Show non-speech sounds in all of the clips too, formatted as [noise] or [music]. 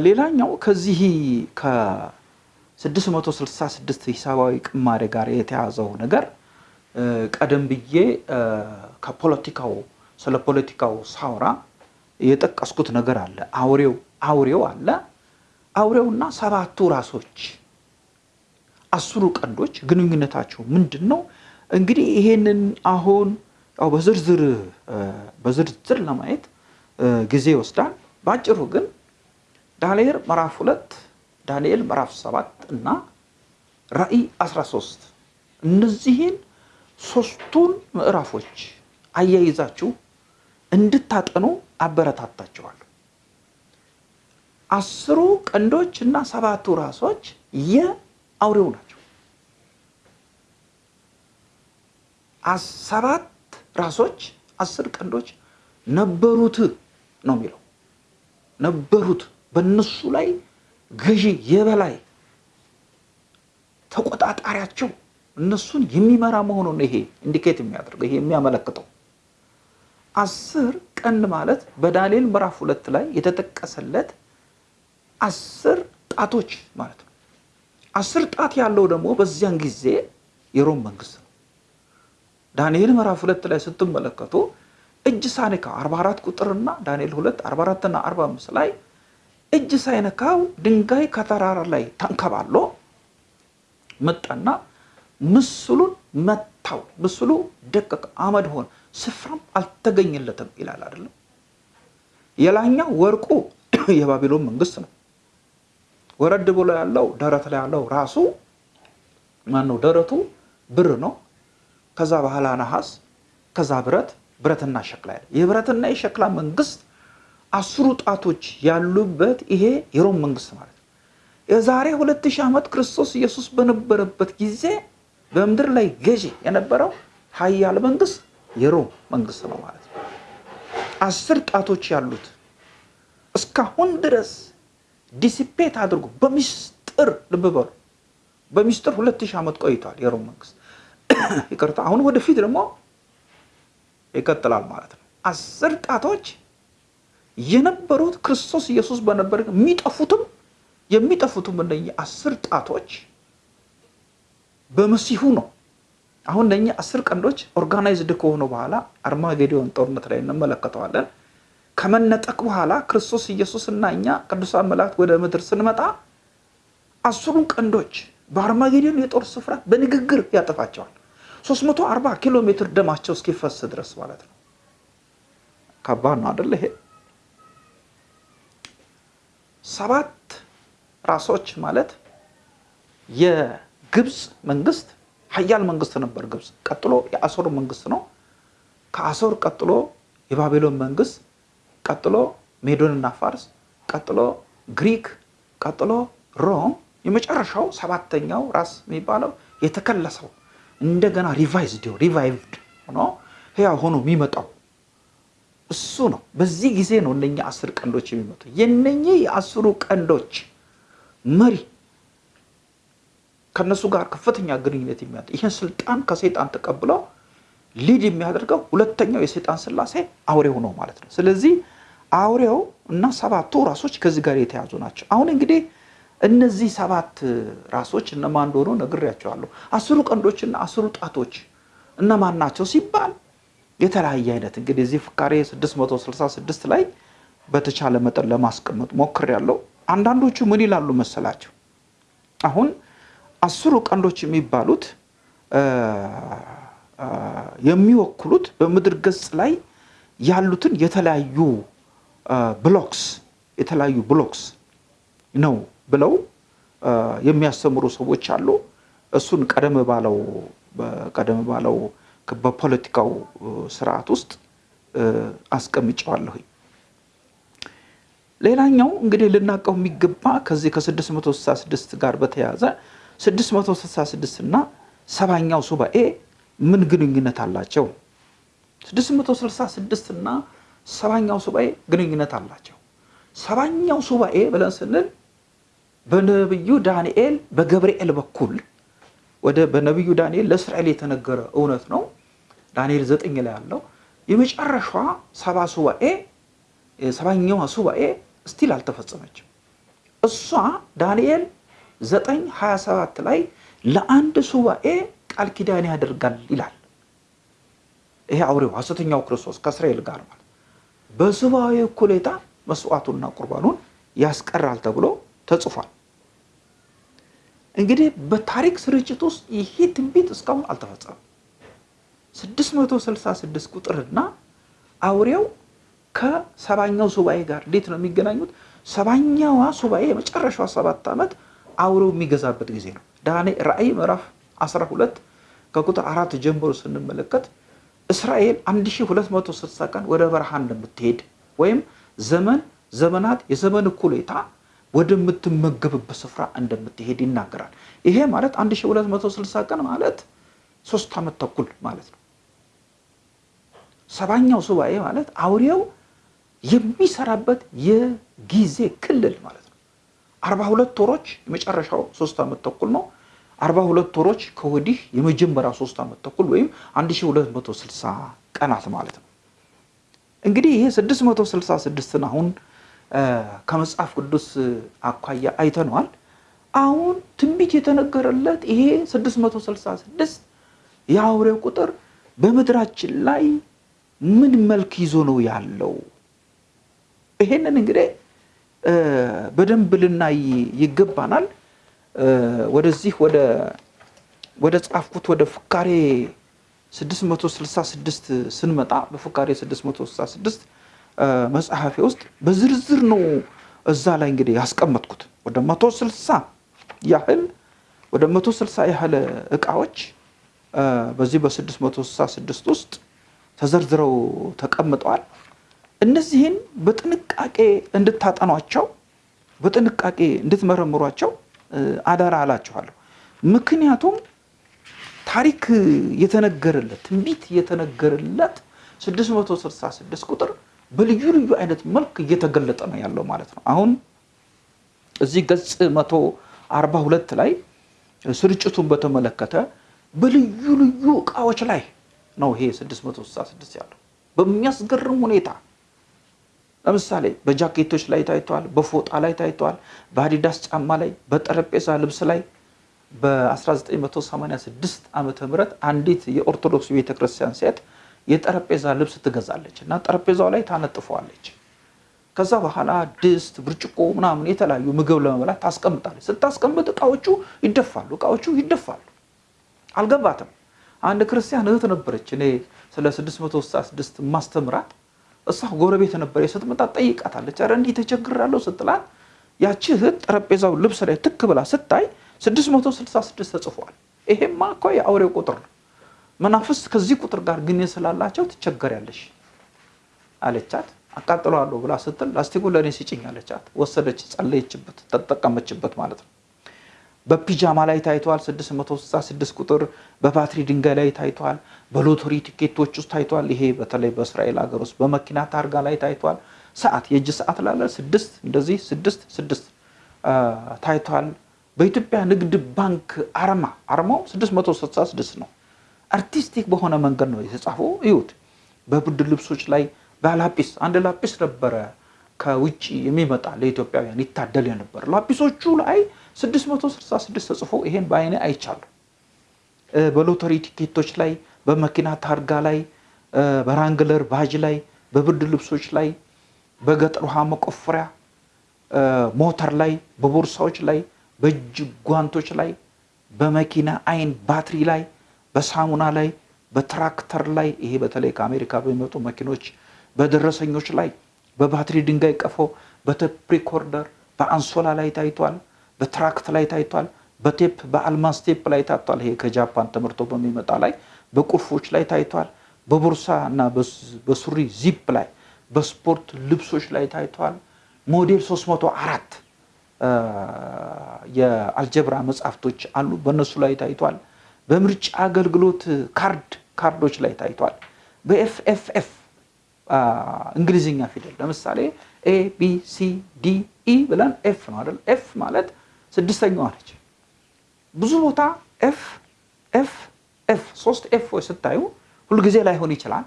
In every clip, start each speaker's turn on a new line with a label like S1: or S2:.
S1: ሌላኛው ከዚህ ከ666 ሂሳባዊ ቅማሬ ጋር የተያዘው ነገር ቀደም ብዬ ከፖለቲካው ስለ ፖለቲካው ሳውራ የጠቀስኩት ነገር አለ። አውሬው አውሬው አለ። አውሬውና ሰባቱ ራሶች አስሩ ቀንዶች ግንኙነታቸው ምንድን ነው? እንግዲህ ይሄንን አሁን ያው በዝርዝር በዝርዝር ለማየት ጊዜ ይወስዳል። በአጭሩ ግን ዳንኤል ምዕራፍ ሁለት ዳንኤል ምዕራፍ ሰባት እና ራእይ 13 እነዚህን ሶስቱን ምዕራፎች አያይዛችሁ እንድታጠኑ አበረታታችኋለሁ። አስሩ ቀንዶች እና ሰባቱ ራሶች የአውሬው ናቸው። ሰባት ራሶች አስር ቀንዶች ነበሩት ነው የሚለው ነበሩት። በእነሱ ላይ ገዢ የበላይ ተቆጣጣሪያቸው እነሱን የሚመራ መሆኑን ይሄ ኢንዲኬት የሚያደርገው ይሄ የሚያመለክተው አስር ቀንድ ማለት በዳንኤል ምዕራፍ ሁለት ላይ የተጠቀሰለት አስር ጣቶች ማለት ነው። አስር ጣት ያለው ደግሞ በዚያን ጊዜ የሮም መንግስት ነው። ዳንኤል ምዕራፍ ሁለት ላይ ስትመለከቱ እጅ ሳይነካው 44 ቁጥርና ዳንኤል 2 44 እና 45 ላይ እጅ ሳይነካው ድንጋይ ከተራራ ላይ ተንከባሎ መጣና ምስሉን መታው። ምስሉ ደቀቀ፣ አመድ ሆነ፣ ስፍራም አልተገኘለትም ይላል አይደለም። የላኛው ወርቁ [clears throat] የባቢሎን መንግስት ነው። ወረድ ብሎ ያለው ደረት ላይ ያለው ራሱ ማን ነው? ደረቱ ብር ነው። ከዛ በኋላ ነሐስ፣ ከዛ ብረት ብረትና ሸክላ ያለ የብረትና የሸክላ መንግስት አስሩ ጣቶች ያሉበት ይሄ የሮም መንግስት ማለት ነው። የዛሬ ሁለት ሺህ ዓመት ክርስቶስ ኢየሱስ በነበረበት ጊዜ በምድር ላይ ገዢ የነበረው ሀያል መንግስት የሮም መንግስት ነው ማለት ነው። አስር ጣቶች ያሉት እስካሁን ድረስ ዲሲፔት አድርጎ በሚስጥር ልብ በሉ፣ በሚስጥር ሁለት ሺህ ዓመት ቆይቷል የሮም መንግስት። [coughs] ይቅርታ አሁን ወደፊት ደግሞ ይቀጥላል ማለት ነው። አስር ጣቶች የነበሩት ክርስቶስ ኢየሱስ በነበረ የሚጠፉትም የሚጠፉትም እነኚህ አስር ጣቶች በመሲሁ ነው። አሁን እነኚህ አስር ቀንዶች organized ከሆኑ በኋላ አርማጌዶን ጦርነት ላይ እንመለከተዋለን። ከመነጠቅ በኋላ ክርስቶስ ኢየሱስ እና እኛ ቅዱሳን መላእክት ወደ ምድር ስንመጣ አስሩን ቀንዶች በአርማጌዶን የጦር ስፍራ በንግግር ያጠፋቸዋል። 340 ኪሎ ሜትር ደማቸው እስኪፈስ ድረስ ማለት ነው። ከባድ ነው አይደለ? ይሄ ሰባት ራሶች ማለት የግብፅ መንግስት ሀያል መንግስት ነበር። ግብፅ ቀጥሎ የአሶር መንግስት ነው። ከአሶር ቀጥሎ የባቢሎን መንግስት፣ ቀጥሎ ሜዶንና ፋርስ፣ ቀጥሎ ግሪክ፣ ቀጥሎ ሮም፣ የመጨረሻው ሰባተኛው ራስ የሚባለው የተከለሰው እንደገና revised revived ሆኖ ህያው ሆኖ የሚመጣው እሱ ነው። በዚህ ጊዜ ነው እነኛ አስር ቀንዶች የሚመጡ። የነኚህ የአስሩ ቀንዶች መሪ ከነሱ ጋር ከፍተኛ ግንኙነት የሚያ ይህን ስልጣን ከሰይጣን ተቀብለው ሊድ የሚያደርገው ሁለተኛው የሰይጣን ስላሴ አውሬው ነው ማለት ነው። ስለዚህ አውሬው እና ሰባቱ ራሶች ከዚህ ጋር የተያዙ ናቸው። አሁን እንግዲህ እነዚህ ሰባት ራሶች እነማን እንደሆኑ ነግሬያቸዋለሁ። አስሩ ቀንዶችና አስሩ ጣቶች እነማን ናቸው ሲባል የተለያየ አይነት እንግዲህ እዚህ ፍካሬ 666 ላይ በተቻለ መጠን ለማስቀመጥ ሞክሬያለሁ። አንዳንዶቹ ምን ይላሉ መሰላቸው? አሁን አስሩ ቀንዶች የሚባሉት የሚወክሉት በምድር ገጽ ላይ ያሉትን የተለያዩ ብሎክስ የተለያዩ ብሎክስ ነው ብለው የሚያስተምሩ ሰዎች አሉ። እሱን ቀደም ባለው ቀደም ባለው በፖለቲካው ስርዓት ውስጥ አስቀምጨዋለሁኝ። ሌላኛው እንግዲህ ልናቀው የሚገባ ከዚህ ከ666 ጋር በተያያዘ 666 እና ሰባኛው ሱባኤ ምን ግንኙነት አላቸው? 666 እና ሰባኛው ሱባኤ ግንኙነት አላቸው። ሰባኛው ሱባኤ ብለን ስንል በነቢዩ ዳንኤል በገብርኤል በኩል ወደ በነቢዩ ዳንኤል ለእስራኤል የተነገረ እውነት ነው። ዳንኤል ዘጠኝ ላይ ያለው የመጨረሻ ሰባ ሱባኤ ሰባኛዋ ሱባኤ still አልተፈጸመችም። እሷ ዳንኤል 927 ላይ ለአንድ ሱባኤ ቃል ኪዳን ያደርጋል ይላል። ይሄ አውሬው ሐሰተኛው ክርስቶስ ከእስራኤል ጋር ማለት በሱባኤ እኩሌታ መስዋዕቱና ቁርባኑን ያስቀራል ተብሎ ተጽፏል። እንግዲህ በታሪክ ስርጭት ውስጥ ይሄ ትንቢት እስካሁን አልተፈጸመም። 666 ቁጥርና አውሬው ከሰባኛው ሱባኤ ጋር እንዴት ነው የሚገናኙት? ሰባኛዋ ሱባኤ የመጨረሻዋ ሰባት ዓመት አውሬው የሚገዛበት ጊዜ ነው። ራእይ ምዕራፍ 12 ከቁጥር አራት ጀምሮ ስንመለከት እስራኤል 1260 ቀን ወደ በረሃ እንደምትሄድ ወይም ዘመን ዘመናት የዘመን እኩሌታ ወደምትመገብበት ስፍራ እንደምትሄድ ይናገራል። ይሄ ማለት 1260 ቀን ማለት ሶስት ዓመት ተኩል ማለት ነው። ሰባኛው ሱባኤ ማለት አውሬው የሚሰራበት የጊዜ ክልል ማለት ነው። አርባ ሁለት ወሮች የመጨረሻው ሶስት ዓመት ተኩል ነው። አርባ ሁለት ወሮች ከወዲህ የመጀመሪያው ሶስት ዓመት ተኩል ወይም 1260 ቀናት ማለት ነው። እንግዲህ ይሄ 666ን አሁን ከመጽሐፍ ቅዱስ አኳያ አይተነዋል። አሁን ትንቢት የተነገረለት ይሄ 666 የአውሬው ቁጥር በምድራችን ላይ ምን መልክ ይዞ ነው ያለው? ይሄንን እንግዲህ በደንብ ልናይ ይገባናል። ወደዚህ ወደ ወደ ጻፍኩት ወደ ፍካሬ 666 ስንመጣ በፍካሬ 666 መጽሐፌ ውስጥ በዝርዝር ነው እዛ ላይ እንግዲህ ያስቀመጥኩት ወደ 160 ያህል ወደ 160 ያህል እቃዎች በዚህ በ666 ውስጥ ተዘርዝረው ተቀምጠዋል። እነዚህን በጥንቃቄ እንድታጠኗቸው በጥንቃቄ እንድትመረምሯቸው አደራ አላችኋለሁ። ምክንያቱም ታሪክ የተነገረለት ትንቢት የተነገረለት 666 ቁጥር በልዩ ልዩ አይነት መልክ እየተገለጠ ነው ያለው ማለት ነው። አሁን እዚህ ገጽ 142 ላይ ስርጭቱን በተመለከተ በልዩ ልዩ እቃዎች ላይ ነው ይሄ 666 ያለው በሚያስገርም ሁኔታ ለምሳሌ በጃኬቶች ላይ ታይተዋል፣ በፎጣ ላይ ታይተዋል፣ በአዲዳስ ጫማ ላይ፣ በጠረጴዛ ልብስ ላይ በ1986 ዓመተ ምህረት አንዲት የኦርቶዶክስ ቤተክርስቲያን ሴት የጠረጴዛ ልብስ ትገዛለች እና ጠረጴዛው ላይ ታነጥፈዋለች። ከዛ በኋላ ድስት፣ ብርጭቆ ምናምን የተለያዩ ምግብ ለመብላት ታስቀምጣለች። ስታስቀምጥ እቃዎቹ ይደፋሉ፣ እቃዎቹ ይደፋሉ። አልገባትም። አንድ ክርስቲያን እህት ነበረች እኔ ስለ 666 ማስተምራት እሷ ጎረቤት ነበር። ስትመጣ ጠይቃታለች። ኧረ እንዲህ ተቸግራለሁ ስትላት ያቺ እህት ጠረጴዛው ልብስ ላይ ትክ ብላ ስታይ 666 ተጽፏል። ይሄማ እኮ የአውሬው ቁጥር ነው። መናፍስት ከዚህ ቁጥር ጋር ግን ስላላቸው ትቸገሪያለሽ አለቻት። አቃጥለዋለሁ ብላ ስትል ላስቲኩ ለእኔ ስጭኝ አለቻት። ወሰደች፣ ጸለየችበት፣ ተጠቀመችበት ማለት ነው። በፒጃማ ላይ ታይተዋል። 666 ቁጥር በባትሪ ድንጋይ ላይ ታይተዋል። በሎተሪ ቲኬቶች ውስጥ ታይተዋል። ይሄ በተለይ በእስራኤል ሀገር ውስጥ በመኪና ታርጋ ላይ ታይተዋል። ሰዓት የእጅ ሰዓት ላለ ስድስት እንደዚህ ስድስት ስድስት ታይተዋል። በኢትዮጵያ ንግድ ባንክ አርማ አርማው 666 ነው። artistic በሆነ መንገድ ነው የተጻፈው። እዩት። በብርድ ልብሶች ላይ በላጲስ አንድ ላጲስ ነበረ ከውጭ የሚመጣ ለኢትዮጵያውያን ይታደል የነበር ላጲሶቹ ላይ 666 ተጽፎ ይሄን በአይኔ አይቻሉ። በሎተሪ ቲኬቶች ላይ፣ በመኪና ታርጋ ላይ፣ በራንግለር ባጅ ላይ፣ በብርድ ልብሶች ላይ፣ በገጠር ውሃ መቆፈሪያ ሞተር ላይ፣ በቦርሳዎች ላይ፣ በእጅ ጓንቶች ላይ፣ በመኪና አይን ባትሪ ላይ፣ በሳሙና ላይ፣ በትራክተር ላይ ይሄ በተለይ ከአሜሪካ በሚመጡ መኪኖች በደረሰኞች ላይ፣ በባትሪ ድንጋይ ቀፎ፣ በቴፕ ሪኮርደር፣ በአንሶላ ላይ ታይቷል። በትራክት ላይ ታይቷል። በቴፕ በአልማዝ ቴፕ ላይ ታይቷል። ይሄ ከጃፓን ተመርቶ በሚመጣ ላይ በቁልፎች ላይ ታይቷል። በቦርሳ እና በሱሪ ዚፕ ላይ በስፖርት ልብሶች ላይ ታይቷል። ሞዴል 304 የአልጀብራ መጽሐፍቶች አሉ። በእነሱ ላይ ታይቷል። በምርጫ አገልግሎት ካርድ ካርዶች ላይ ታይቷል። በ FFF እንግሊዝኛ ፊደል ለምሳሌ A B C D E ብለን F ነው አይደል? F ማለት ስድስተኛዋ ነች። ብዙ ቦታ F F F ሶስት F ኦች ስታዩ ሁልጊዜ ላይሆን ይችላል።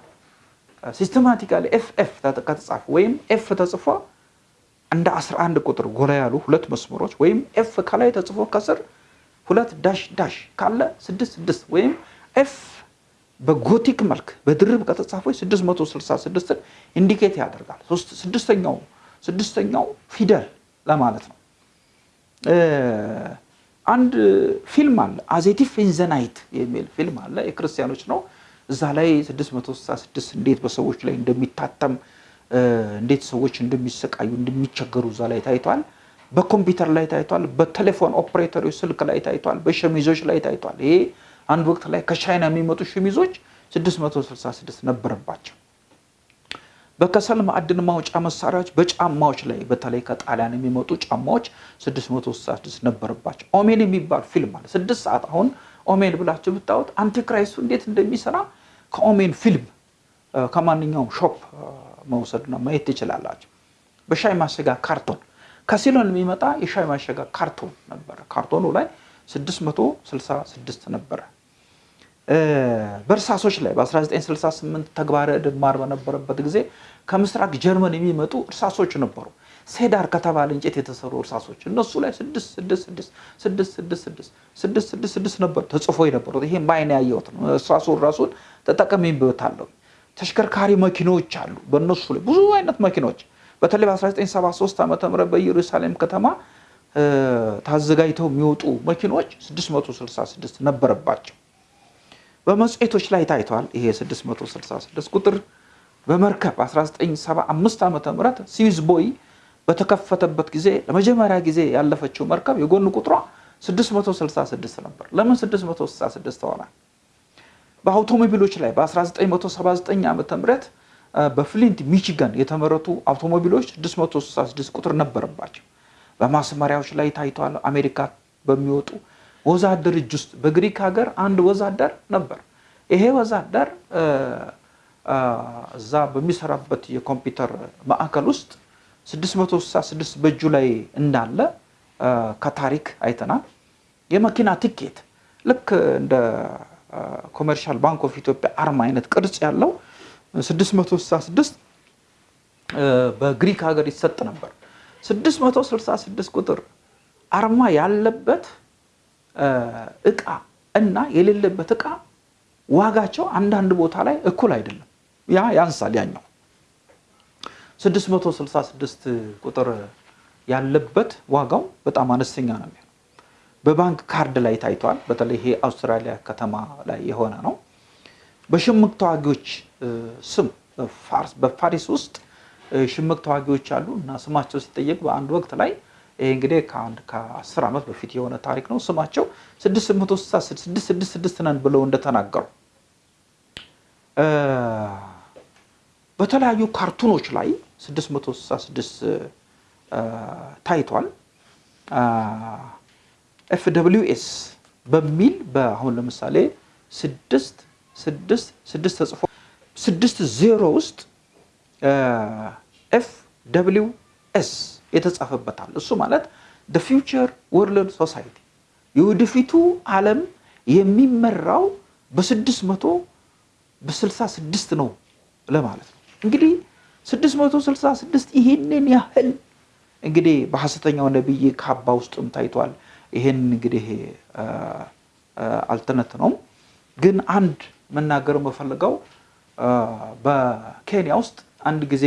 S1: systematically F F ከተጻፈ ወይም F ተጽፎ እንደ 11 ቁጥር ጎላ ያሉ ሁለት መስመሮች ወይም F ከላይ ተጽፎ ከስር ሁለት dash dash ካለ ስድስት ስድስት ወይም F በ Gothic መልክ በድርብ ከተጻፈች 666ን indicate ያደርጋል። ስድስተኛው ስድስተኛው ፊደል ለማለት ነው። አንድ ፊልም አለ A Thief in the Night የሚል ፊልም አለ። የክርስቲያኖች ነው። እዛ ላይ 666 እንዴት በሰዎች ላይ እንደሚታተም እንዴት ሰዎች እንደሚሰቃዩ እንደሚቸገሩ እዛ ላይ ታይቷል። በኮምፒውተር ላይ ታይቷል። በቴሌፎን ኦፕሬተሮች ስልክ ላይ ታይቷል። በሸሚዞች ላይ ታይቷል። ይሄ አንድ ወቅት ላይ ከቻይና የሚመጡ ሸሚዞች 666 ነበረባቸው። በከሰል ማዕድን ማውጫ መሳሪያዎች በጫማዎች ላይ በተለይ ከጣሊያን የሚመጡ ጫማዎች 666 ነበረባቸው። Omen የሚባል ፊልም አለ። ስድስት ሰዓት አሁን Omen ብላችሁ ብታዩት Antichrist ኡ እንዴት እንደሚሰራ ከ Omen ፊልም ከማንኛውም shop መውሰድና ማየት ትችላላችሁ። በሻይ ማሸጋ ካርቶን ከሲሎን የሚመጣ የሻይ ማሸጋ ካርቶን ነበረ። ካርቶኑ ላይ 666 ነበረ። በእርሳሶች ላይ በ1968 ተግባረ ዕድ ማር በነበረበት ጊዜ ከምስራቅ ጀርመን የሚመጡ እርሳሶች ነበሩ። ሴዳር ከተባለ እንጨት የተሰሩ እርሳሶች እነሱ ላይ 666 ነበር ተጽፎ የነበሩት። ይሄ በዓይኔ ያየሁት ነው። እርሳሱን ራሱን ተጠቅሜበታለሁ። ተሽከርካሪ መኪኖች አሉ። በእነሱ ላይ ብዙ አይነት መኪኖች በተለይ በ1973 ዓ ም በኢየሩሳሌም ከተማ ታዘጋጅተው የሚወጡ መኪኖች 666 ነበረባቸው። በመጽሔቶች ላይ ታይቷል። ይሄ 666 ቁጥር በመርከብ 1975 ዓ ም ስዊዝ ቦይ በተከፈተበት ጊዜ ለመጀመሪያ ጊዜ ያለፈችው መርከብ የጎን ቁጥሯ 666 ነበር። ለምን 666 ሆነ? በአውቶሞቢሎች ላይ በ1979 ዓ ም በፍሊንት ሚቺጋን የተመረቱ አውቶሞቢሎች 666 ቁጥር ነበረባቸው። በማስመሪያዎች ላይ ታይቷል። አሜሪካ በሚወጡ ወዛደር እጅ ውስጥ በግሪክ ሀገር አንድ ወዛደር ነበር። ይሄ ወዛደር እዛ በሚሰራበት የኮምፒውተር ማዕከል ውስጥ 666 በእጁ ላይ እንዳለ ከታሪክ አይተናል። የመኪና ቲኬት ልክ እንደ Commercial Bank of Ethiopia አርማ አይነት ቅርጽ ያለው 666 በግሪክ ሀገር ይሰጥ ነበር። 666 ቁጥር አርማ ያለበት እቃ እና የሌለበት እቃ ዋጋቸው አንዳንድ ቦታ ላይ እኩል አይደለም። ያ ያንሳል። ያኛው 666 ቁጥር ያለበት ዋጋው በጣም አነስተኛ ነው የሚሆነው። በባንክ ካርድ ላይ ታይቷል። በተለይ ይሄ አውስትራሊያ ከተማ ላይ የሆነ ነው። በሽምቅ ተዋጊዎች ስም በፋሪስ ውስጥ ሽምቅ ተዋጊዎች አሉ እና ስማቸው ሲጠየቅ በአንድ ወቅት ላይ ይሄ እንግዲህ ከአንድ ከአስር ዓመት በፊት የሆነ ታሪክ ነው። ስማቸው 666 ነን ብለው እንደተናገሩ በተለያዩ ካርቱኖች ላይ 666 ታይቷል። F W S በሚል በአሁን ለምሳሌ ስድስት ስድስት ስድስት ተጽፎ ስድስት ዜሮ ውስጥ F W S የተጻፈበታል። እሱ ማለት the future world society የወደፊቱ ዓለም የሚመራው በስድስት መቶ በስልሳ ስድስት ነው ለማለት ነው። እንግዲህ ስድስት መቶ ስልሳ ስድስት ይህንን ያህል እንግዲህ በሐሰተኛው ነቢይ ካባ ውስጥም ታይቷል። ይህን እንግዲህ አልተነትነውም። ግን አንድ መናገር የምፈልገው በኬንያ ውስጥ አንድ ጊዜ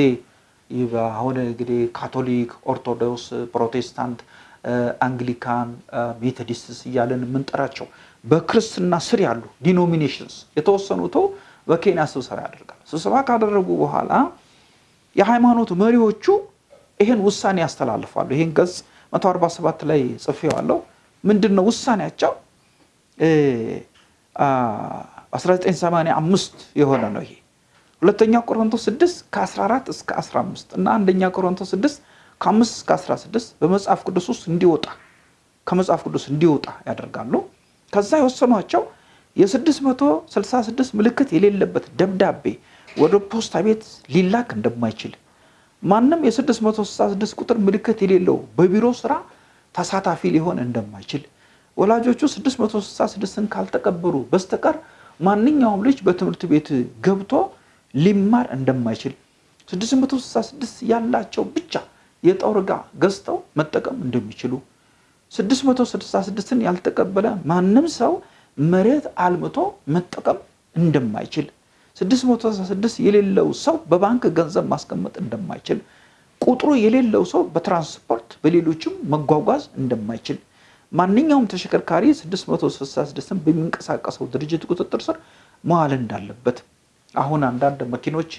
S1: አሁን እንግዲህ ካቶሊክ፣ ኦርቶዶክስ፣ ፕሮቴስታንት፣ አንግሊካን፣ Methodists እያለን የምንጠራቸው በክርስትና ስር ያሉ denominations የተወሰኑት በኬንያ ስብሰባ ያደርጋል። ስብሰባ ካደረጉ በኋላ የሃይማኖት መሪዎቹ ይህን ውሳኔ ያስተላልፋሉ። ይህን ገጽ 147 ላይ ጽፌዋለሁ። ምንድን ነው ውሳኔያቸው? 1985 የሆነ ነው ይሄ ሁለተኛ ቆሮንቶስ 6 ከ14 እስከ 15 እና አንደኛ ቆሮንቶስ 6 ከ5 እስከ 16 በመጽሐፍ ቅዱስ ውስጥ እንዲወጣ ከመጽሐፍ ቅዱስ እንዲወጣ ያደርጋሉ። ከዛ የወሰኗቸው የ666 ምልክት የሌለበት ደብዳቤ ወደ ፖስታ ቤት ሊላክ እንደማይችል ማንም የ666 ቁጥር ምልክት የሌለው በቢሮ ስራ ተሳታፊ ሊሆን እንደማይችል ወላጆቹ 666ን ካልተቀበሉ በስተቀር ማንኛውም ልጅ በትምህርት ቤት ገብቶ ሊማር እንደማይችል 666 ያላቸው ብቻ የጦር ዕቃ ገዝተው መጠቀም እንደሚችሉ 666ን ያልተቀበለ ማንም ሰው መሬት አልምቶ መጠቀም እንደማይችል 666 የሌለው ሰው በባንክ ገንዘብ ማስቀመጥ እንደማይችል ቁጥሩ የሌለው ሰው በትራንስፖርት በሌሎችም መጓጓዝ እንደማይችል ማንኛውም ተሽከርካሪ 666ን በሚንቀሳቀሰው ድርጅት ቁጥጥር ስር መዋል እንዳለበት አሁን አንዳንድ መኪኖች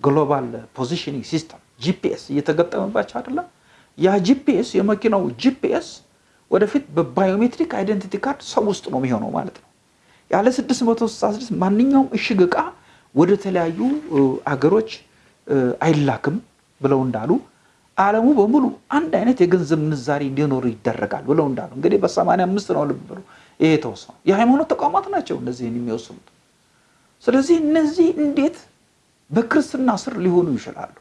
S1: global positioning system GPS እየተገጠመባቸው አይደለም። ያ GPS የመኪናው GPS ወደፊት በ biometric identity card ሰው ውስጥ ነው የሚሆነው ማለት ነው። ያለ 666 ማንኛውም እሽግ ዕቃ ወደ ተለያዩ አገሮች አይላክም ብለው እንዳሉ ዓለሙ በሙሉ አንድ አይነት የገንዘብ ምንዛሬ እንዲኖር ይደረጋል ብለው እንዳሉ እንግዲህ በሰማንያ አምስት ነው ልብ ብሎ ይሄ የተወሰነው የሃይማኖት ተቋማት ናቸው እነዚህን የሚወስኑት። ስለዚህ እነዚህ እንዴት በክርስትና ስር ሊሆኑ ይችላሉ?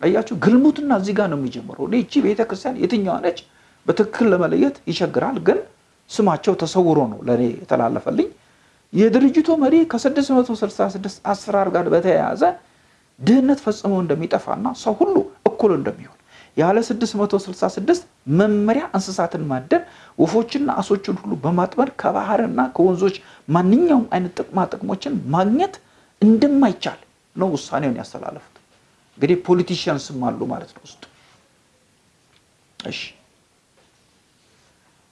S1: አያችሁ፣ ግልሙትና እዚህ ጋር ነው የሚጀምረው። እኔ እቺ ቤተክርስቲያን የትኛዋ ነች በትክክል ለመለየት ይቸግራል። ግን ስማቸው ተሰውሮ ነው ለእኔ የተላለፈልኝ። የድርጅቱ መሪ ከ666 አሰራር ጋር በተያያዘ ድህነት ፈጽሞ እንደሚጠፋና ሰው ሁሉ እኩል እንደሚሆን ያለ 666 መመሪያ እንስሳትን ማደን ወፎችና አሶችን ሁሉ በማጥመድ ከባህርና ከወንዞች ማንኛውም አይነት ጥቅማ ጥቅሞችን ማግኘት እንደማይቻል ነው ውሳኔውን ያስተላለፉት። እንግዲህ ፖለቲሽያንስም አሉ ማለት ነው ውስጡ። እሺ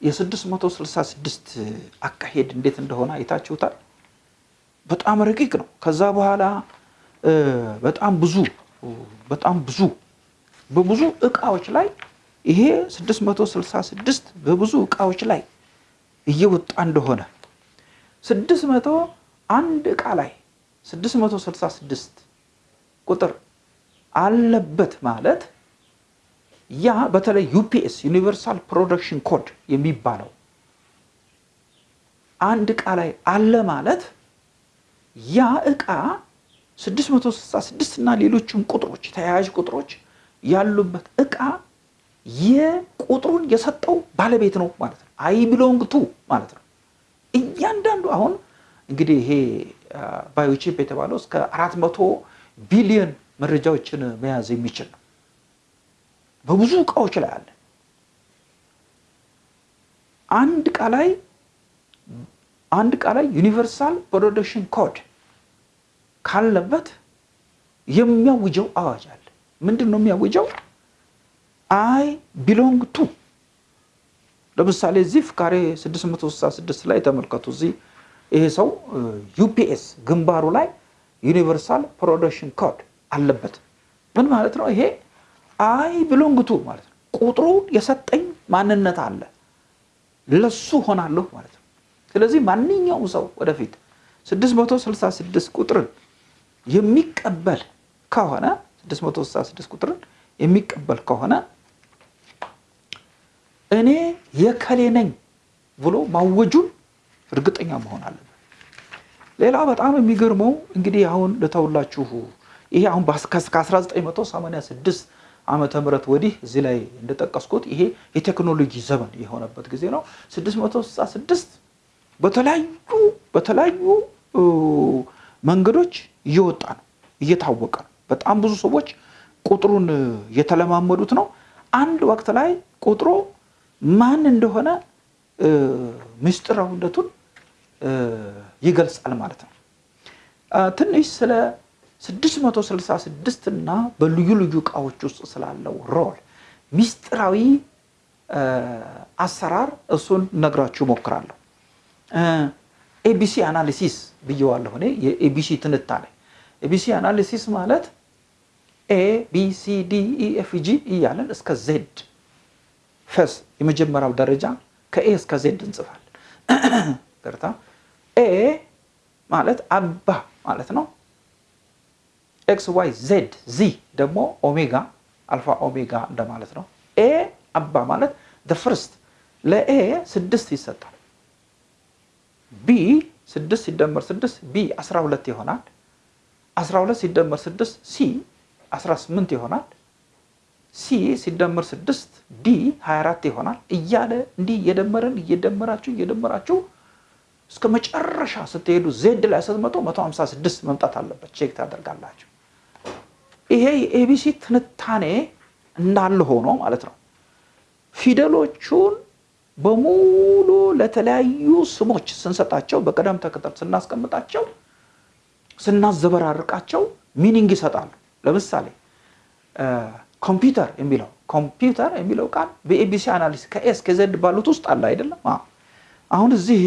S1: የ666 አካሄድ እንዴት እንደሆነ አይታችሁታል። በጣም ረቂቅ ነው። ከዛ በኋላ በጣም ብዙ በጣም ብዙ በብዙ እቃዎች ላይ ይሄ 666 በብዙ እቃዎች ላይ እየወጣ እንደሆነ 600 አንድ እቃ ላይ 666 ቁጥር አለበት ማለት ያ በተለይ UPS universal production code የሚባለው አንድ እቃ ላይ አለ ማለት ያ እቃ 666 እና ሌሎችም ቁጥሮች ተያያዥ ቁጥሮች ያሉበት እቃ የቁጥሩን የሰጠው ባለቤት ነው ማለት ነው። I belong to ማለት ነው። እያንዳንዱ አሁን እንግዲህ ይሄ biochip የተባለው እስከ 400 ቢሊዮን መረጃዎችን መያዝ የሚችል ነው። በብዙ እቃዎች ላይ አለ። አንድ እቃ ላይ አንድ እቃ ላይ universal production code ካለበት የሚያውጀው አዋጅ አለ። ምንድን ነው የሚያውጀው? I belong to ለምሳሌ እዚህ ፍካሬ 666 ላይ ተመልከቱ። እዚህ ይሄ ሰው UPS ግንባሩ ላይ universal production code አለበት። ምን ማለት ነው? ይሄ I belong to ማለት ነው። ቁጥሩ የሰጠኝ ማንነት አለ፣ ለሱ ሆናለሁ ማለት ነው። ስለዚህ ማንኛውም ሰው ወደፊት 666 ቁጥርን የሚቀበል ከሆነ 666 ቁጥርን የሚቀበል ከሆነ እኔ የከሌ ነኝ ብሎ ማወጁን እርግጠኛ መሆን አለበት። ሌላ በጣም የሚገርመው እንግዲህ አሁን ልተውላችሁ ይሄ አሁን ከ1986 ዓመተ ምህረት ወዲህ እዚህ ላይ እንደጠቀስኩት ይሄ የቴክኖሎጂ ዘመን የሆነበት ጊዜ ነው። 666 በተለያዩ በተለያዩ መንገዶች እየወጣ ነው፣ እየታወቀ ነው። በጣም ብዙ ሰዎች ቁጥሩን እየተለማመዱት ነው። አንድ ወቅት ላይ ቁጥሩ ማን እንደሆነ ምስጢራዊነቱን ይገልጻል ማለት ነው። ትንሽ ስለ 666 እና በልዩ ልዩ እቃዎች ውስጥ ስላለው role ምስጢራዊ አሰራር እሱን ነግራችሁ እሞክራለሁ። ABC analysis ብየዋለሁ እኔ የ ABC ትንታኔ። ABC analysis ማለት A B C D E F G እያለን እስከ Z first የመጀመሪያው ደረጃ ከ A እስከ Z እንጽፋለን። [clears throat] ይቅርታ A ማለት አባ ማለት ነው። ኤክስ ዋይ ዜድ ዚ ደግሞ ኦሜጋ አልፋ ኦሜጋ እንደማለት ነው። A አባ ማለት first ለ A ስድስት ይሰጣል። B ስድስት ሲደመር ስድስት B አስራ ሁለት ይሆናል። አስራ ሁለት ሲደመር ስድስት C 18 ይሆናል። C ሲደመር 6 D 24 ይሆናል እያለ እንዲህ እየደመረን እየደመራችሁ እየደመራችሁ እስከ መጨረሻ ስትሄዱ Z ላይ ስትመጡ 156 መምጣት አለበት። check ታደርጋላችሁ። ይሄ የ ABC ትንታኔ እንዳለ ሆኖ ማለት ነው ፊደሎቹን በሙሉ ለተለያዩ ስሞች ስንሰጣቸው በቅደም ተከተል ስናስቀምጣቸው ስናዘበራርቃቸው meaning ይሰጣሉ። ለምሳሌ ኮምፒውተር የሚለው ኮምፒውተር የሚለው ቃል በ ABC analysis ከ A እስከ Z ባሉት ውስጥ አለ አይደለም። አሁን እዚህ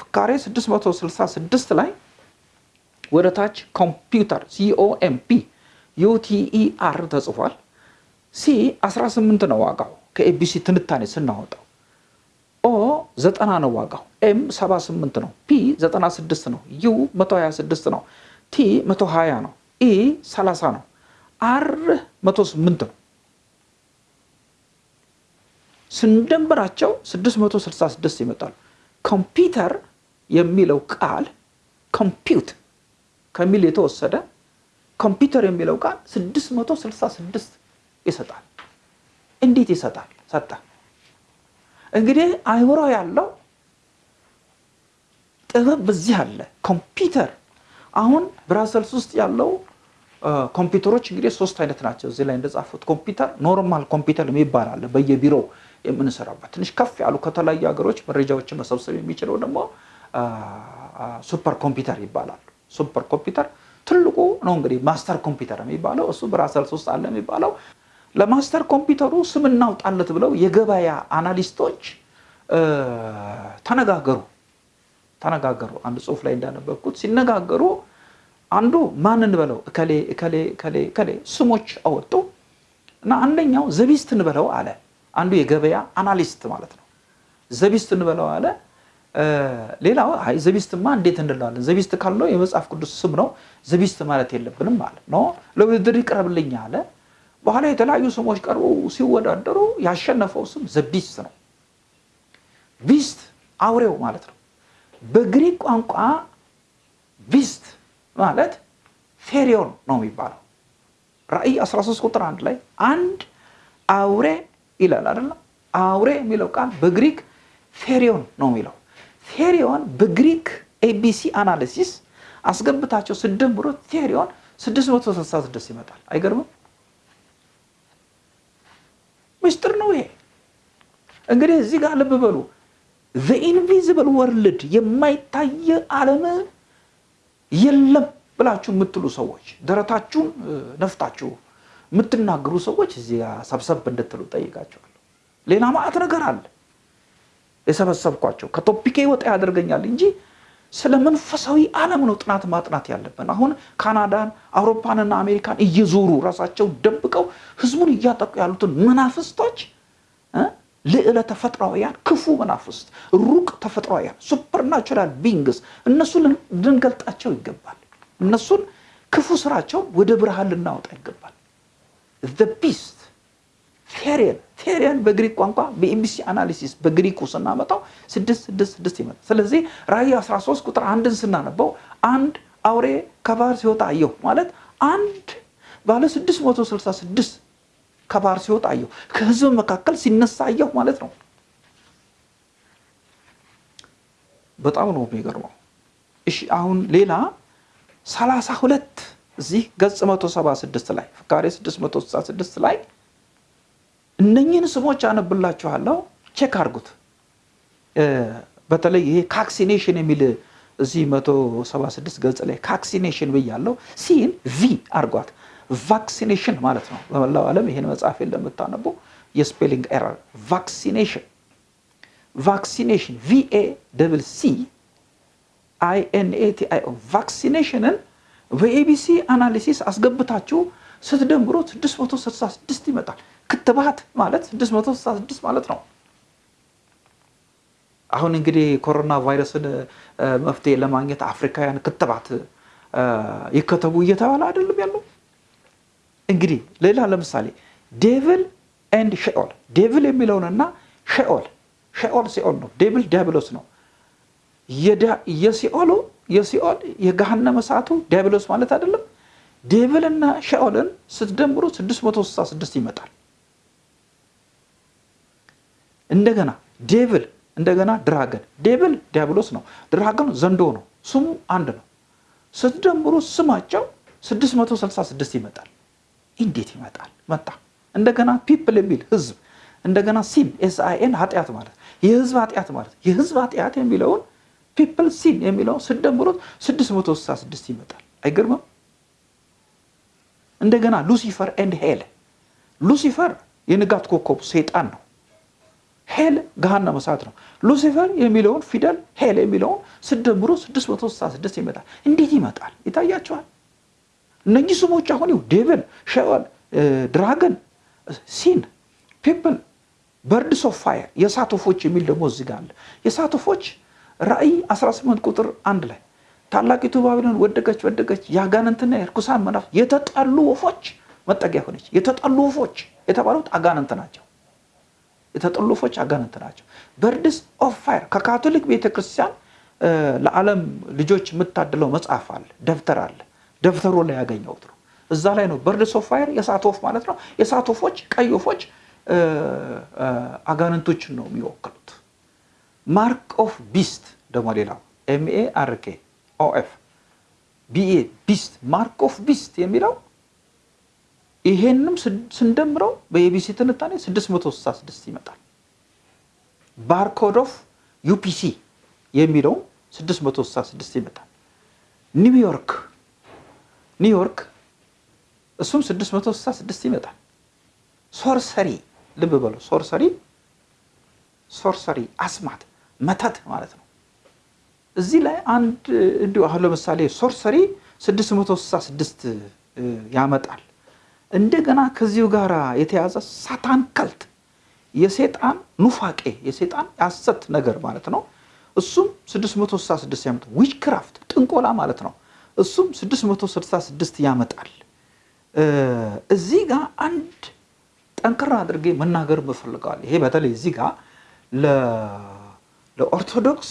S1: ፍካሬ 666 ላይ ወደ ታች ኮምፒውተር COMP UTER ተጽፏል። C 18 ነው ዋጋው ከ ABC ትንታኔ ስናወጣው። O 90 ነው ዋጋው። M 78 ነው። P 96 ነው። U 126 ነው። T 120 ነው። E 30 ነው። R 108 ነው። ስንደምራቸው 666 ይመጣሉ። ኮምፒውተር የሚለው ቃል compute ከሚል የተወሰደ ኮምፒውተር የሚለው ቃል 666 ይሰጣል። እንዴት ይሰጣል? ሰጠ። እንግዲህ አይምሮ ያለው ጥበብ በዚህ አለ። ኮምፒውተር አሁን ብራሰልስ ውስጥ ያለው ኮምፒውተሮች እንግዲህ ሶስት አይነት ናቸው። እዚህ ላይ እንደጻፉት ኮምፒውተር normal computer የሚባል አለ፣ በየቢሮው የምንሰራበት ትንሽ ከፍ ያሉ ከተለያዩ ሀገሮች መረጃዎችን መሰብሰብ የሚችለው ደግሞ super computer ይባላሉ። super computer ትልቁ ነው እንግዲህ master computer የሚባለው እሱ ብራሰልስ ውስጥ አለ የሚባለው። ለ master computer ኡ ስም እናውጣለት ብለው የገበያ analyst ኦች ተነጋገሩ ተነጋገሩ። አንድ ጽሑፍ ላይ እንዳነበብኩት ሲነጋገሩ አንዱ ማን እንበለው እከሌ እከሌ እከሌ እከሌ ስሞች አወጡ እና አንደኛው the beast እንበለው አለ። አንዱ የገበያ analyst ማለት ነው። the beast እንበለው አለ። ሌላው አይ the beast ማ እንዴት እንለዋለን? the beast ካለው የመጽሐፍ ቅዱስ ስም ነው፣ the beast ማለት የለብንም አለ። no ለውድድር ይቅረብልኝ አለ። በኋላ የተለያዩ ስሞች ቀርቦ ሲወዳደሩ ያሸነፈው ስም the beast ነው። beast አውሬው ማለት ነው። በግሪክ ቋንቋ beast ማለት ፌሪዮን ነው የሚባለው። ራእይ 13 ቁጥር አንድ ላይ አንድ አውሬ ይላል አይደለም። አውሬ የሚለው ቃል በግሪክ ፌሪዮን ነው የሚለው። ፌሪዮን በግሪክ ABC analysis አስገብታቸው ስደምሩት ፌሪዮን 666 ይመጣል። አይገርምም? ምስጢር ነው ይሄ። እንግዲህ እዚህ ጋር ልብ በሉ። invisible world የማይታየ ዓለም የለም ብላችሁ የምትሉ ሰዎች ደረታችሁን ነፍታችሁ የምትናገሩ ሰዎች እዚህ ሰብሰብ እንድትሉ ጠይቃቸዋለሁ። ሌላ ማዕት ነገር አለ የሰበሰብኳቸው ከ topic ኤ ወጣ ያደርገኛል እንጂ ስለ መንፈሳዊ ዓለም ነው ጥናት ማጥናት ያለብን። አሁን ካናዳን፣ አውሮፓንና አሜሪካን እየዞሩ ራሳቸው ደብቀው ህዝቡን እያጠቁ ያሉትን መናፍስቶች ልዕለ ተፈጥሯውያን ክፉ መናፍስት፣ ሩቅ ተፈጥሯውያን supernatural beings እነሱ ልንገልጣቸው ይገባል። እነሱን ክፉ ስራቸውን ወደ ብርሃን ልናወጣ ይገባል። beast Therion Therion በግሪክ ቋንቋ በ ABC analysis በግሪኩ ስናመጣው ስድስት ስድስት ስድስት ይመጣል። ስለዚህ ራእይ 13 ቁጥር አንድን ስናነበው አንድ አውሬ ከባህር ሲወጣ አየሁ ማለት አንድ ባለ 666 ከባህር ሲወጣ አየሁ፣ ከህዝብ መካከል ሲነሳ አየሁ ማለት ነው። በጣም ነው የሚገርመው። እሺ አሁን ሌላ 32 እዚህ ገጽ 176 ላይ ፍካሬ 666 ላይ እነኝህን ስሞች አነብላችኋለሁ። check አድርጉት። በተለይ ይሄ caccination የሚል እዚህ 176 ገጽ ላይ caccination ብያለሁ። C ን V አድርጓት። vaccination ማለት ነው። በመላው ዓለም ይሄን መጽሐፍ ለምታነቡ የ spelling error vaccination vaccination VA double C INATIO vaccination ን በ ABC analysis አስገብታችሁ ስትደምሩት 666 ይመጣል። ክትባት ማለት 666 ማለት ነው። አሁን እንግዲህ ኮሮና ቫይረስን መፍትሄ ለማግኘት አፍሪካውያን ክትባት ይከተቡ እየተባለ አይደለም ያለው። እንግዲህ ሌላ ለምሳሌ devil and Sheol devil የሚለውንና Sheol Sheol ሲኦል ነው። devil ዲያብሎስ ነው። የሲኦሉ የሲኦል የገሃነመ እሳቱ ዲያብሎስ ማለት አይደለም። devil እና Sheol ን ስትደምሩ 666 ይመጣል። እንደገና devil እንደገና dragon devil ዲያብሎስ ነው። dragon ዘንዶ ነው። ስሙ አንድ ነው። ስትደምሩ ስማቸው 666 ይመጣል። እንዴት ይመጣል? መጣ እንደገና people የሚል ህዝብ፣ እንደገና sin SIN ኃጢአት ማለት የህዝብ ኃጢአት ማለት የህዝብ ኃጢአት የሚለውን people sin የሚለውን ስደምሩት 666 ይመጣል። አይገርምም? እንደገና Lucifer and hell Lucifer የንጋት ኮከብ ሰይጣን ነው። hell ገሃነመ እሳት ነው። Lucifer የሚለውን ፊደል hell የሚለውን ስደምሩ 666 ይመጣል። እንዴት ይመጣል? ይታያቸዋል። እነኚህ ስሞች አሁን ይኸው devil፣ Sheol፣ dragon፣ sin፣ people፣ birds of fire የእሳት ወፎች የሚል ደግሞ እዚህ ጋር አለ። የእሳት ወፎች ራእይ 18 ቁጥር አንድ ላይ ታላቂቱ ባቢሎን ወደቀች ወደቀች፣ የአጋንንትና የርኩሳን መናፍስት የተጠሉ ወፎች መጠጊያ ሆነች። የተጠሉ ወፎች የተባሉት አጋንንት ናቸው። የተጠሉ ወፎች አጋንንት ናቸው። birds of fire ከካቶሊክ ቤተክርስቲያን ለዓለም ልጆች የምታድለው መጽሐፍ አለ፣ ደብተር አለ። ደብተሩ ላይ ያገኘሁት ነው። እዛ ላይ ነው birds of fire የእሳት ወፍ ማለት ነው። የእሳት ወፎች ቀይ ወፎች አጋንንቶችን ነው የሚወክሉት። mark of beast ደግሞ ሌላው MA RK OF BA beast mark of beast የሚለው ይሄንም ስንደምረው በ ABC ትንታኔ 666 ይመጣል። barcode of UPC የሚለውም 666 ይመጣል። ኒውዮርክ ኒውዮርክ እሱም 666 ይመጣል። sorcery ልብ በሉ sorcery sorcery አስማት መተት ማለት ነው። እዚህ ላይ አንድ እንዲሁ አሁን ለምሳሌ sorcery 666 ያመጣል። እንደገና ከዚሁ ጋር የተያዘ Satan cult የሴጣን ኑፋቄ የሴጣን ያሰት ነገር ማለት ነው። እሱም 666 ያመጣል። witchcraft ጥንቆላ ማለት ነው። እሱም 666 ያመጣል። እዚህ ጋር አንድ ጠንከር አድርጌ መናገር ምፈልገው አለ። ይሄ በተለይ እዚህ ጋር ለኦርቶዶክስ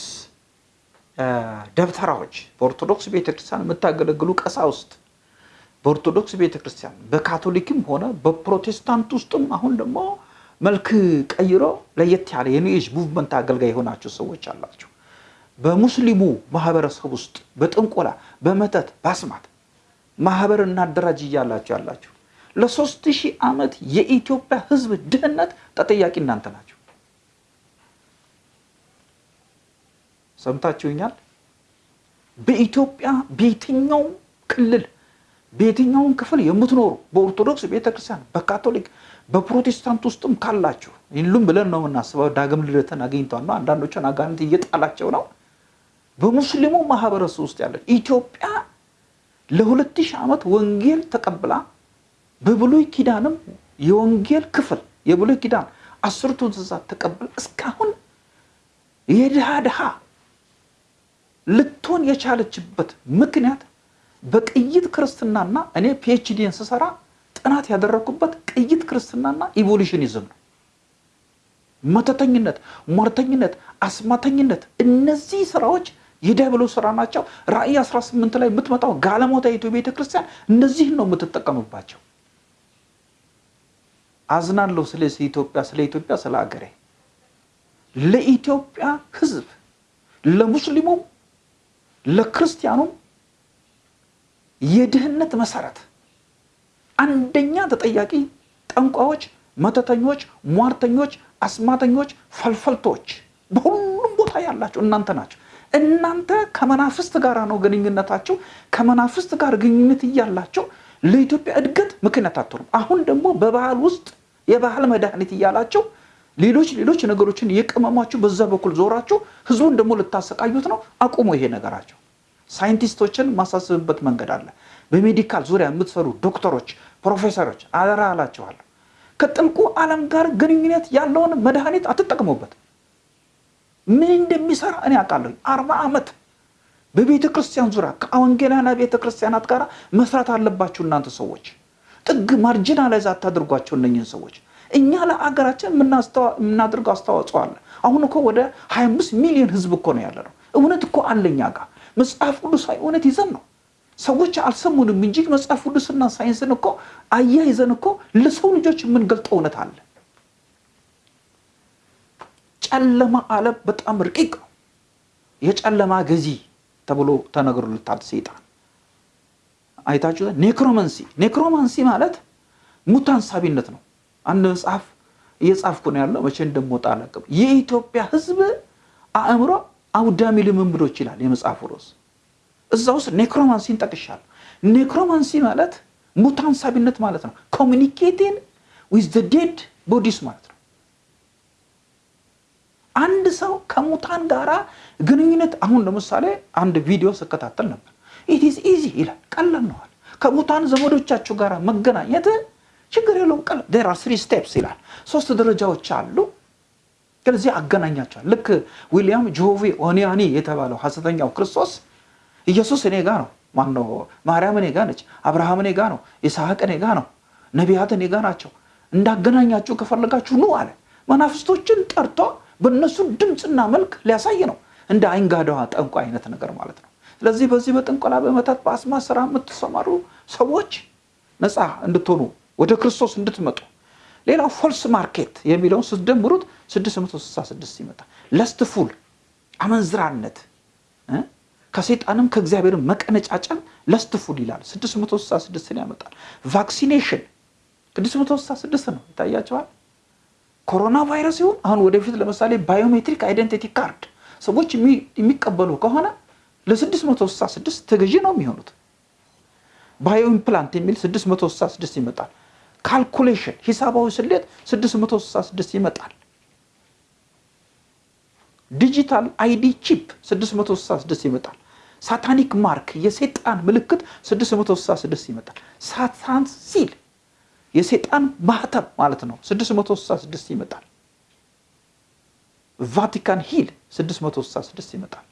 S1: ደብተራዎች በኦርቶዶክስ ቤተክርስቲያን የምታገለግሉ ቀሳውስት በኦርቶዶክስ ቤተክርስቲያን በካቶሊክም ሆነ በፕሮቴስታንት ውስጥም አሁን ደግሞ መልክ ቀይሮ ለየት ያለ የ new movement አገልጋይ የሆናችሁ ሰዎች አላችሁ። በሙስሊሙ ማህበረሰብ ውስጥ በጥንቆላ በመተት በአስማት ማህበር እናደራጅ እያላችሁ ያላችሁ ለሶስት ሺህ ዓመት የኢትዮጵያ ሕዝብ ድህነት ተጠያቂ እናንተ ናችሁ። ሰምታችሁኛል? በኢትዮጵያ በየትኛውም ክልል በየትኛውም ክፍል የምትኖሩ በኦርቶዶክስ ቤተክርስቲያን፣ በካቶሊክ፣ በፕሮቴስታንት ውስጥም ካላችሁ ሁሉም ብለን ነው የምናስበው። ዳግም ልደትን አግኝቷል ነው። አንዳንዶችን አጋንንት እየጣላቸው ነው። በሙስሊሙ ማህበረሰብ ውስጥ ያለ ኢትዮጵያ ለሁለት ሺህ ዓመት ወንጌል ተቀብላ በብሉይ ኪዳንም የወንጌል ክፍል የብሉይ ኪዳን አስርቱ ትእዛዛት ተቀብላ እስካሁን የድሃ ድሃ ልትሆን የቻለችበት ምክንያት በቅይጥ ክርስትናና እኔ PhD ን ስሰራ ጥናት ያደረግኩበት ቅይጥ ክርስትናና evolutionism ነው። መተተኝነት፣ ሟርተኝነት፣ አስማተኝነት እነዚህ ስራዎች የዲያብሎስ ስራ ናቸው። ራእይ 18 ላይ የምትመጣው ጋለሞታይቱ ቤተ ክርስቲያን እነዚህን ነው የምትጠቀምባቸው። አዝናለሁ ስለ ኢትዮጵያ ስለ ኢትዮጵያ ስለ አገሬ ለኢትዮጵያ ሕዝብ ለሙስሊሙም ለክርስቲያኑም የድህነት መሰረት አንደኛ ተጠያቂ ጠንቋዮች፣ መተተኞች፣ ሟርተኞች፣ አስማተኞች፣ ፈልፈልቶች በሁሉም ቦታ ያላቸው እናንተ ናቸው። እናንተ ከመናፍስት ጋር ነው ግንኙነታቸው። ከመናፍስት ጋር ግንኙነት እያላቸው ለኢትዮጵያ እድገት ምክንያት አትሆኑም። አሁን ደግሞ በባህል ውስጥ የባህል መድኃኒት እያላቸው ሌሎች ሌሎች ነገሮችን የቀመሟችሁ በዛ በኩል ዞራችሁ ህዝቡን ደግሞ ልታሰቃዩት ነው። አቁሙ ይሄ ነገራቸው። ሳይንቲስቶችን ማሳስብበት መንገድ አለ። በሜዲካል ዙሪያ የምትሰሩ ዶክተሮች፣ ፕሮፌሰሮች አደራ አላችኋለሁ። ከጥልቁ ዓለም ጋር ግንኙነት ያለውን መድኃኒት አትጠቅሙበት። ምን እንደሚሰራ እኔ አውቃለሁ። አርባ ዓመት በቤተ ክርስቲያን ዙሪያ ከወንጌላውያን ቤተ ክርስቲያናት ጋር መስራት አለባችሁ እናንተ ሰዎች። ጥግ marginalize አታድርጓቸው እነኝህን ሰዎች። እኛ ለአገራችን የምናደርገው አስተዋጽኦ አለ። አሁን እኮ ወደ 25 ሚሊዮን ህዝብ እኮ ነው ያለ ነው። እውነት እኮ አለ እኛ ጋር መጽሐፍ ቅዱሳዊ እውነት ይዘን ነው። ሰዎች አልሰሙንም እንጂ መጽሐፍ ቅዱስና ሳይንስን እኮ አያይዘን እኮ ለሰው ልጆች የምንገልጠው እውነት አለ። ጨለማ ዓለም በጣም ረቂቅ ነው። የጨለማ ገዢ ተብሎ ተነግሮለታል ሰይጣን። አይታችሁ necromancy necromancy ማለት ሙታን ሳቢነት ነው። አንድ መጽሐፍ እየጻፍኩ ነው ያለው፣ መቼ እንደምወጣ አላውቅም። የኢትዮጵያ ሕዝብ አእምሮ አውዳሚ ልምምዶች ይላል የመጽሐፉ ርዕስ። እዛ ውስጥ necromancy ን ጠቅሻለሁ። necromancy ማለት ሙታን ሳቢነት ማለት ነው። communicating with dead bodies ማለት ነው። አንድ ሰው ከሙታን ጋራ ግንኙነት አሁን ለምሳሌ አንድ ቪዲዮ ስከታተል ነበር። it is easy ይላል፣ ቀላል ነዋል። ከሙታን ዘመዶቻችሁ ጋር መገናኘት ችግር የለውም ቀላል። there are three steps ይላል፣ ሶስት ደረጃዎች አሉ። ስለዚህ አገናኛቸዋል። ልክ ዊሊያም ጆቬ ኦኒያኒ የተባለው ሐሰተኛው ክርስቶስ ኢየሱስ እኔ ጋ ነው፣ ማነው ማርያም እኔ ጋ ነች፣ አብርሃም እኔ ጋ ነው፣ ይስሐቅ እኔ ጋ ነው፣ ነቢያት እኔ ጋ ናቸው፣ እንዳገናኛችሁ ከፈለጋችሁ ኑ አለ። መናፍስቶችን ጠርቶ በእነሱ ድምፅና መልክ ሊያሳይ ነው። እንደ አይንጋዳዋ ጠንቋ አይነት ነገር ማለት ነው። ስለዚህ በዚህ በጥንቆላ በመተት በአስማት ስራ የምትሰማሩ ሰዎች ነፃ እንድትሆኑ ወደ ክርስቶስ እንድትመጡ ሌላው false market የሚለውን ስትደምሩት 666 ይመጣል። lustful አመንዝራነት ከሴጣንም ከእግዚአብሔር መቀነጫጨን lustful ይላል 666ን ያመጣል። vaccination 666 ነው ይታያቸዋል። ኮሮና ቫይረስ ይሁን አሁን ወደፊት ለምሳሌ biometric identity card ሰዎች የሚቀበሉ ከሆነ ለ666 ተገዢ ነው የሚሆኑት። bio implant የሚል 666 ይመጣል። calculation ሂሳባዊ ስሌት 666 ይመጣል። digital ID chip 666 ይመጣል። satanic mark የሴጣን ምልክት 666 ይመጣል። Satan seal የሴጣን ማህተም ማለት ነው 666 ይመጣል። ቫቲካን hill 666 ይመጣል።